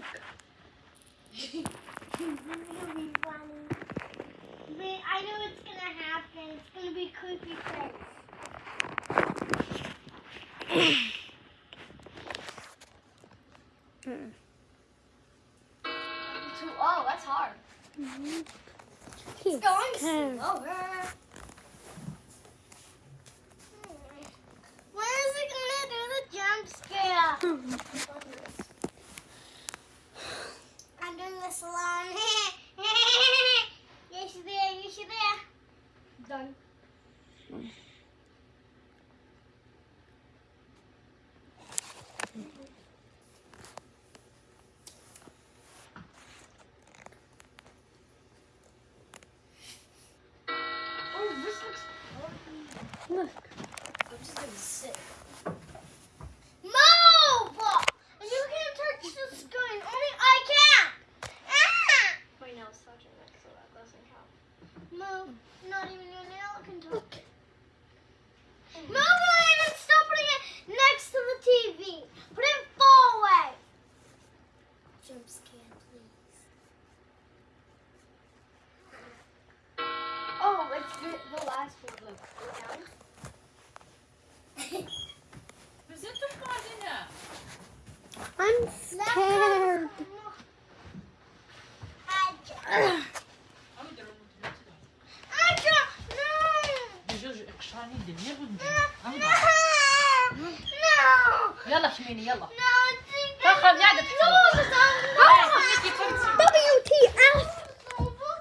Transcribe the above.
Look. It'll be funny. Wait, I know what's gonna happen. It's gonna be creepy face. Two, oh, that's hard. Mm-hmm. He's It's going slower. When is it gonna do the jump scare? Look. I'm just gonna sit. Move! And you can't touch the screen. Only I can. Ah! My nail's touching it, so that doesn't count. Move. Not even your nail can touch. it. Move it and stop putting it next to the TV. Put it far away. Jump scare, please. Oh, it's the, the last one. I'm scared. يلا شميني يلا. No, تخرج No,